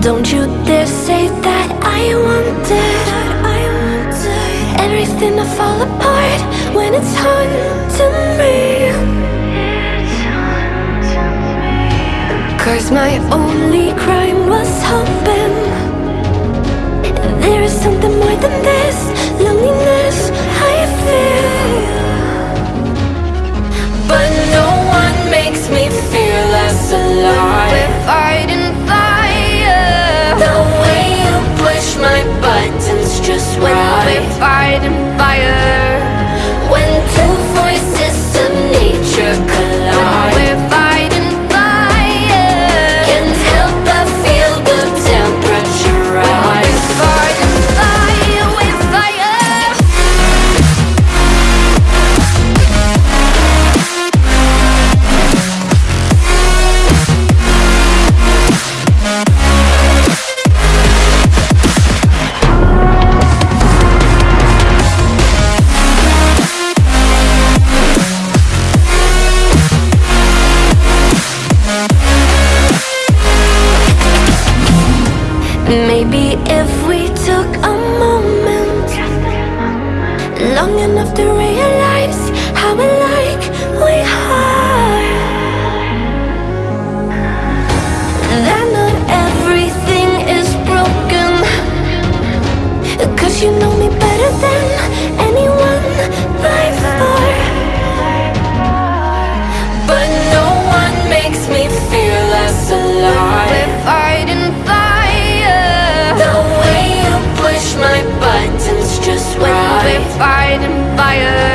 Don't you dare say that I wanted Everything to fall apart when it's haunting me. Cause my only crime was hoping There is something more than this Loneliness I feel. But no one makes me feel less alive Maybe if we took a moment Long enough to realize how alike we are. That not everything is broken. Cause you know fire.